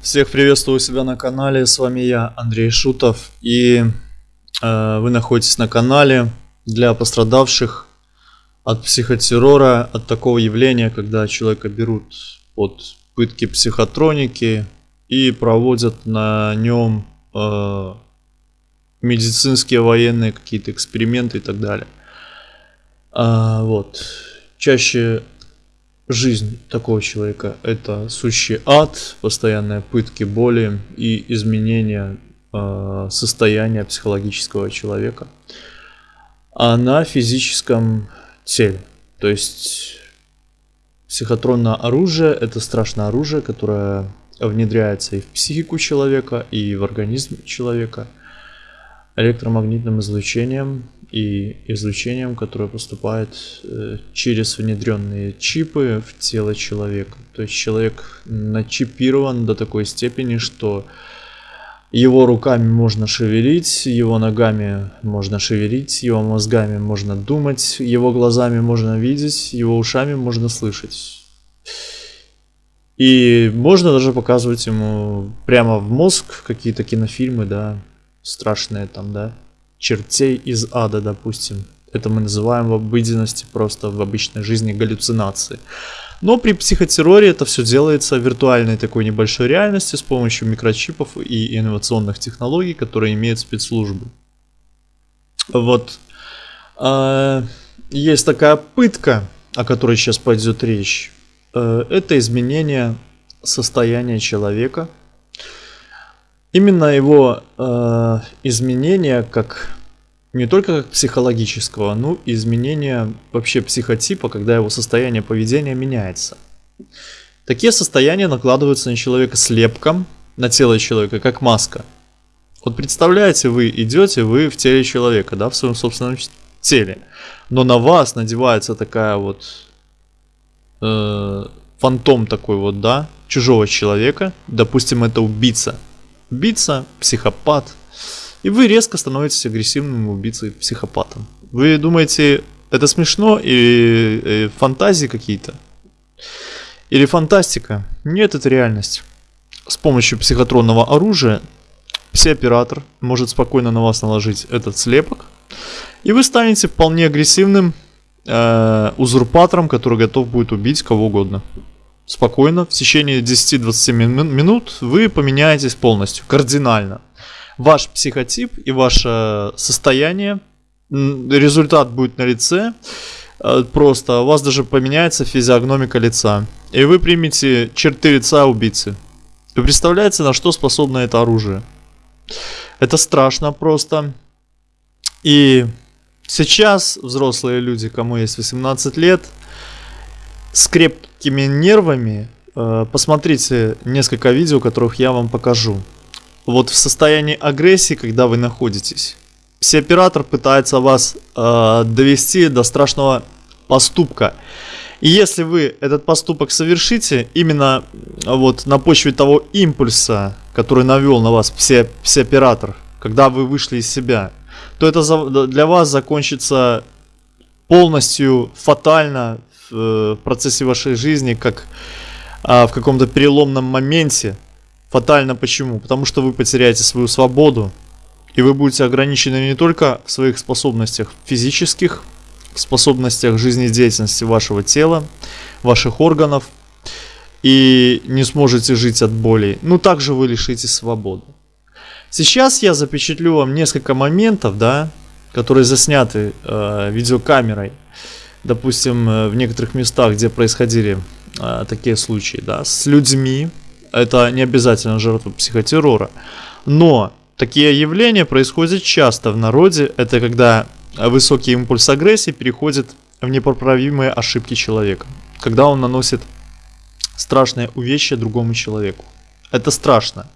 Всех приветствую у себя на канале, с вами я, Андрей Шутов, и э, вы находитесь на канале для пострадавших от психотеррора, от такого явления, когда человека берут под пытки психотроники и проводят на нем э, медицинские, военные какие-то эксперименты и так далее. А, вот. Чаще жизнь такого человека это сущий ад, постоянные пытки, боли и изменения э, состояния психологического человека, а на физическом теле. То есть психотронное оружие это страшное оружие, которое внедряется и в психику человека, и в организм человека электромагнитным излучением и излучением, которое поступает э, через внедренные чипы в тело человека. То есть человек начипирован до такой степени, что его руками можно шевелить, его ногами можно шевелить, его мозгами можно думать, его глазами можно видеть, его ушами можно слышать. И можно даже показывать ему прямо в мозг какие-то кинофильмы, да, страшные там, да, чертей из ада, допустим. Это мы называем в обыденности просто в обычной жизни галлюцинации. Но при психотерроре это все делается в виртуальной такой небольшой реальности с помощью микрочипов и инновационных технологий, которые имеют спецслужбы. Вот. А, есть такая пытка, о которой сейчас пойдет речь. Э, это изменение состояния человека – Именно его э, изменение как не только как психологического, но и изменение вообще психотипа, когда его состояние поведения меняется. Такие состояния накладываются на человека слепком, на тело человека, как маска. Вот представляете, вы идете, вы в теле человека, да, в своем собственном теле, но на вас надевается такая вот э, фантом такой вот, да, чужого человека, допустим, это убийца – убийца, психопат. И вы резко становитесь агрессивным убийцей, психопатом. Вы думаете, это смешно и, и фантазии какие-то? Или фантастика? Нет, это реальность. С помощью психотронного оружия псиоператор может спокойно на вас наложить этот слепок, и вы станете вполне агрессивным э, узурпатором, который готов будет убить кого угодно спокойно, в течение 10-20 минут вы поменяетесь полностью, кардинально. Ваш психотип и ваше состояние, результат будет на лице, э, просто у вас даже поменяется физиогномика лица. И вы примете черты лица убийцы. Вы представляете, на что способно это оружие? Это страшно просто. И сейчас взрослые люди, кому есть 18 лет, с крепкими нервами, э, посмотрите несколько видео, которых я вам покажу. Вот в состоянии агрессии, когда вы находитесь, оператор пытается вас э, довести до страшного поступка. И если вы этот поступок совершите, именно вот на почве того импульса, который навел на вас все, оператор, когда вы вышли из себя, то это для вас закончится полностью фатально Э, в процессе вашей жизни, как а, в каком-то переломном моменте. Фатально почему? Потому что вы потеряете свою свободу, и вы будете ограничены не только в своих способностях физических, в способностях жизнедеятельности вашего тела, ваших органов, и не сможете жить от боли. Ну, также вы лишитесь свободы. Сейчас я запечатлю вам несколько моментов, да, которые засняты э, видеокамерой допустим, э, в некоторых местах, где происходили э, такие случаи, да, с людьми, это не обязательно жертва психотеррора, но такие явления происходят часто в народе, это когда высокий импульс агрессии переходит в непоправимые ошибки человека, когда он наносит страшное увечье другому человеку. Это страшно.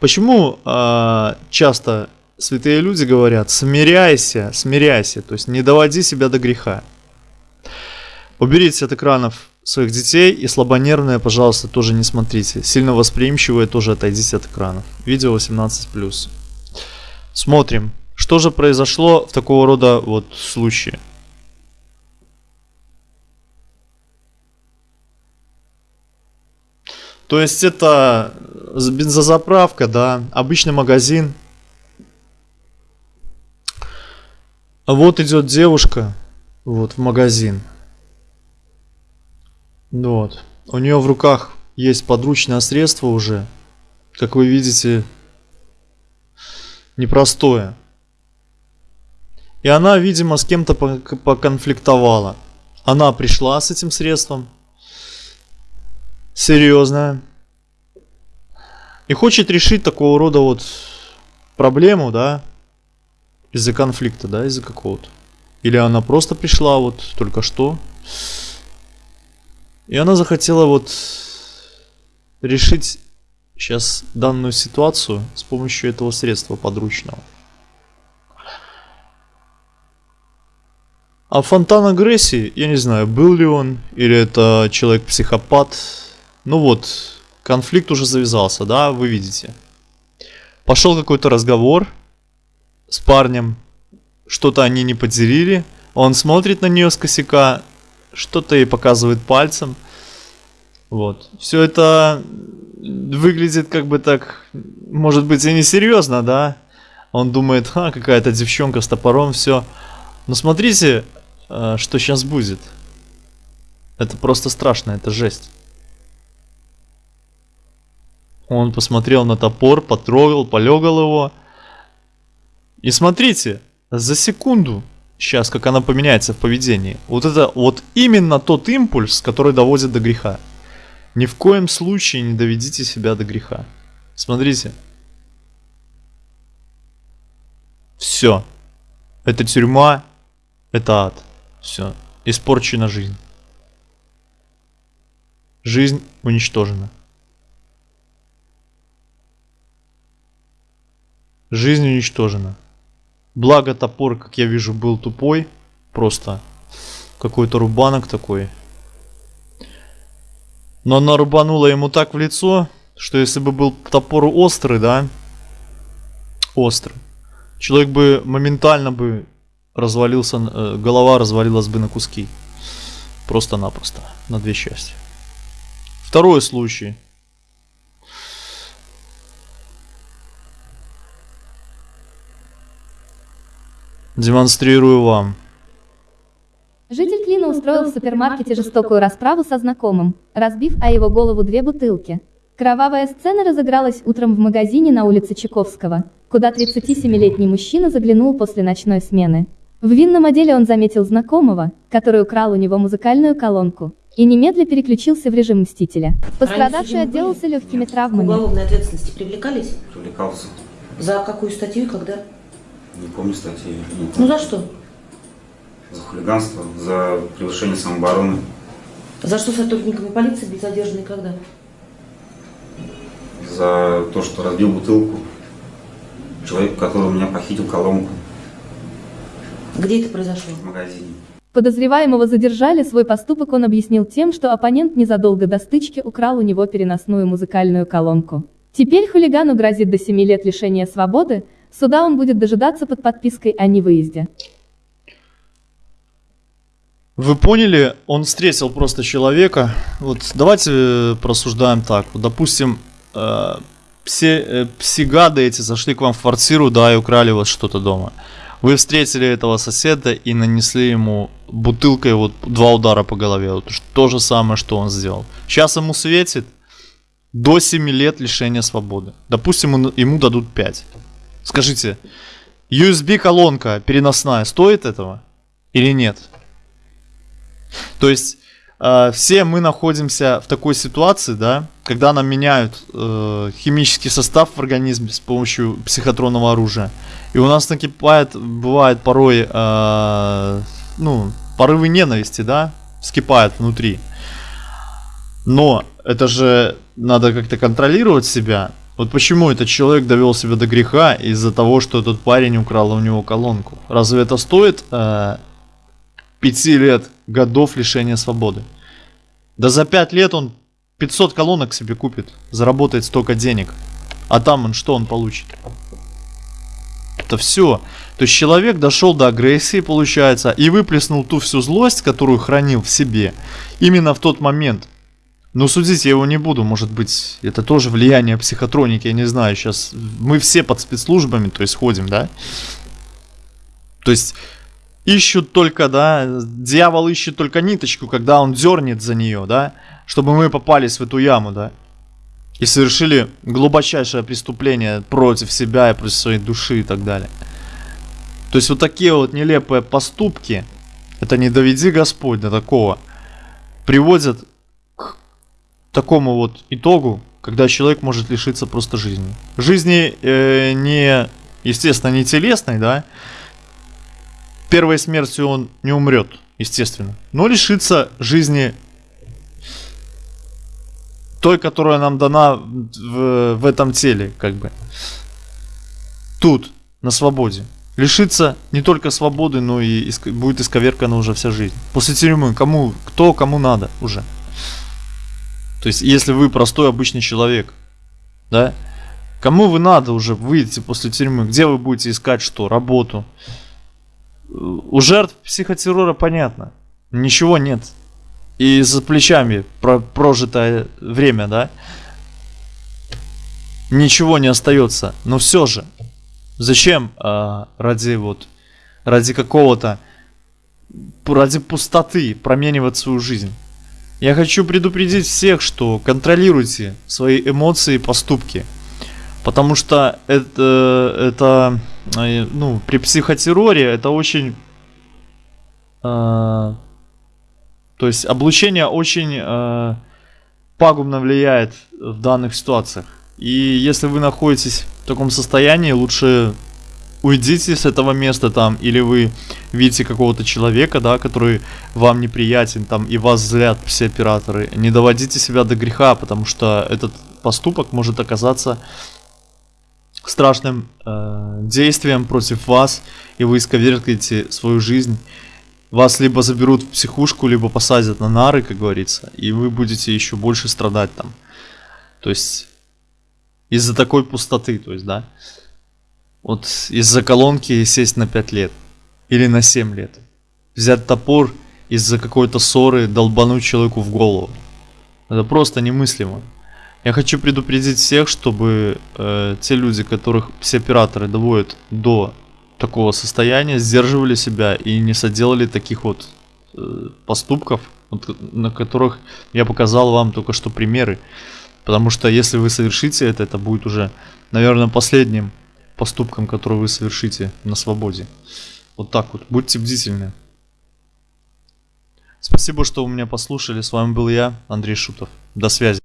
Почему э, часто святые люди говорят, смиряйся, смиряйся, то есть не доводи себя до греха. Уберите от экранов своих детей и слабонервные, пожалуйста, тоже не смотрите. Сильно восприимчивые тоже отойдите от экранов. Видео 18+. Смотрим, что же произошло в такого рода вот случае. То есть это бензозаправка, да, обычный магазин. Вот идет девушка, вот, в магазин. Вот. У нее в руках есть подручное средство уже. Как вы видите, непростое. И она, видимо, с кем-то поконфликтовала. Она пришла с этим средством. Серьезная. И хочет решить такого рода вот проблему, да, из-за конфликта, да, из-за какого-то. Или она просто пришла вот только что. И она захотела вот решить сейчас данную ситуацию с помощью этого средства подручного. А фонтан агрессии, я не знаю, был ли он, или это человек-психопат. Ну вот, конфликт уже завязался, да, вы видите. Пошел какой-то разговор с парнем, что-то они не поделили. Он смотрит на нее с косяка, что-то ей показывает пальцем. Вот. Все это выглядит как бы так, может быть, и несерьезно, да? Он думает, ха, какая-то девчонка с топором, все. Но смотрите, э, что сейчас будет. Это просто страшно, это жесть. Он посмотрел на топор, потрогал, полегал его. И смотрите, за секунду, сейчас как она поменяется в поведении. Вот это вот именно тот импульс, который доводит до греха. Ни в коем случае не доведите себя до греха. Смотрите. Все. Это тюрьма, это ад. Все. Испорчена жизнь. Жизнь уничтожена. Жизнь уничтожена. Благо топор, как я вижу, был тупой. Просто какой-то рубанок такой. Но она рубанула ему так в лицо, что если бы был топор острый, да, острый, человек бы моментально бы развалился, э, голова развалилась бы на куски. Просто-напросто, на две части. Второй случай. Демонстрирую вам. Житель Клина устроил в супермаркете жестокую расправу со знакомым, разбив о его голову две бутылки. Кровавая сцена разыгралась утром в магазине на улице Чайковского, куда 37-летний мужчина заглянул после ночной смены. В винном отделе он заметил знакомого, который украл у него музыкальную колонку, и немедля переключился в режим Мстителя. Пострадавший отделался легкими травмами. Уголовной ответственности привлекались? Привлекался. За какую статью и когда? Не помню статьи. Ну за что? За хулиганство, за превышение самообороны. За что сотрудниками полиции были задержаны когда? За то, что разбил бутылку. Человек, который у меня похитил колонку Где это произошло? в магазине. Подозреваемого задержали, свой поступок он объяснил тем, что оппонент незадолго до стычки украл у него переносную музыкальную колонку. Теперь хулигану грозит до 7 лет лишения свободы, суда он будет дожидаться под подпиской о невыезде. Вы поняли, он встретил просто человека. Вот давайте э, просуждаем так. Вот, допустим, э, все э, псигады эти зашли к вам в квартиру, да, и украли у вас что-то дома. Вы встретили этого соседа и нанесли ему бутылкой вот два удара по голове. Вот то же самое, что он сделал. Сейчас ему светит до 7 лет лишения свободы. Допустим, ему дадут 5. Скажите, USB-колонка переносная стоит этого или нет? То есть э, все мы находимся в такой ситуации, да, когда нам меняют э, химический состав в организме с помощью психотронного оружия. И у нас накипает, бывает порой, э, ну, порывы ненависти, да, вскипают внутри. Но это же надо как-то контролировать себя. Вот почему этот человек довел себя до греха из-за того, что этот парень украл у него колонку. Разве это стоит э, 5 лет годов лишения свободы? Да за 5 лет он 500 колонок себе купит, заработает столько денег. А там он что он получит? Это все. То есть человек дошел до агрессии, получается, и выплеснул ту всю злость, которую хранил в себе, именно в тот момент. Ну, судить я его не буду, может быть, это тоже влияние психотроники, я не знаю, сейчас мы все под спецслужбами, то есть ходим, да? То есть ищут только, да, дьявол ищет только ниточку, когда он дернет за нее, да, чтобы мы попались в эту яму, да, и совершили глубочайшее преступление против себя и против своей души и так далее. То есть вот такие вот нелепые поступки, это не доведи Господь до такого, приводят такому вот итогу, когда человек может лишиться просто жизни. Жизни э, не, естественно, не телесной, да, первой смертью он не умрет, естественно, но лишится жизни той, которая нам дана в, в этом теле, как бы. Тут, на свободе. Лишится не только свободы, но и иск, будет исковеркана уже вся жизнь. После тюрьмы кому, кто кому надо уже. То есть, если вы простой обычный человек, да, кому вы надо уже выйти после тюрьмы, где вы будете искать что, работу, у жертв психотеррора понятно. Ничего нет. И за плечами про прожитое время, да? Ничего не остается. Но все же, зачем а, ради вот, ради какого-то, ради пустоты променивать свою жизнь? Я хочу предупредить всех, что контролируйте свои эмоции и поступки. Потому что это, это э, ну, при психотерроре это очень... Э, то есть облучение очень э, пагубно влияет в данных ситуациях. И если вы находитесь в таком состоянии, лучше уйдите с этого места там, или вы видите какого-то человека, да, который вам неприятен, там, и вас злят все операторы, не доводите себя до греха, потому что этот поступок может оказаться страшным э, действием против вас, и вы исковеркаете свою жизнь. Вас либо заберут в психушку, либо посадят на нары, как говорится, и вы будете еще больше страдать там. То есть из-за такой пустоты, то есть, да. Вот из-за колонки сесть на 5 лет или на 7 лет. Взять топор из-за какой-то ссоры долбануть человеку в голову. Это просто немыслимо. Я хочу предупредить всех, чтобы э, те люди, которых все операторы доводят до такого состояния, сдерживали себя и не соделали таких вот э, поступков, вот, на которых я показал вам только что примеры. Потому что если вы совершите это, это будет уже, наверное, последним поступком, который вы совершите на свободе. Вот так вот. Будьте бдительны. Спасибо, что вы меня послушали. С вами был я, Андрей Шутов. До связи.